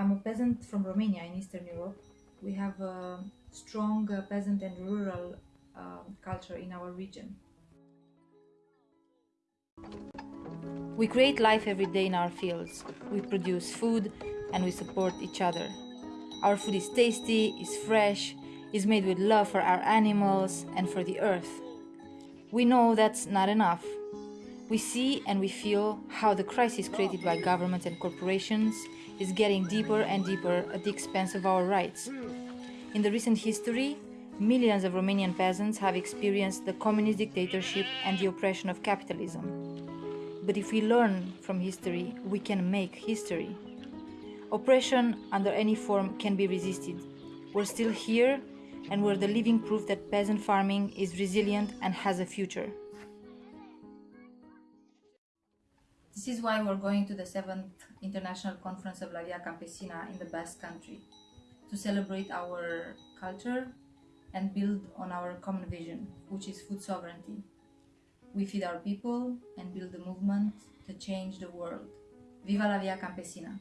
I'm a peasant from Romania in Eastern Europe. We have a strong uh, peasant and rural uh, culture in our region. We create life every day in our fields. We produce food and we support each other. Our food is tasty, is fresh, is made with love for our animals and for the earth. We know that's not enough. We see and we feel how the crisis created by governments and corporations is getting deeper and deeper at the expense of our rights. In the recent history, millions of Romanian peasants have experienced the communist dictatorship and the oppression of capitalism. But if we learn from history, we can make history. Oppression under any form can be resisted. We're still here and we're the living proof that peasant farming is resilient and has a future. This is why we're going to the 7th International Conference of La Via Campesina in the Basque Country to celebrate our culture and build on our common vision, which is food sovereignty. We feed our people and build a movement to change the world. Viva la Via Campesina!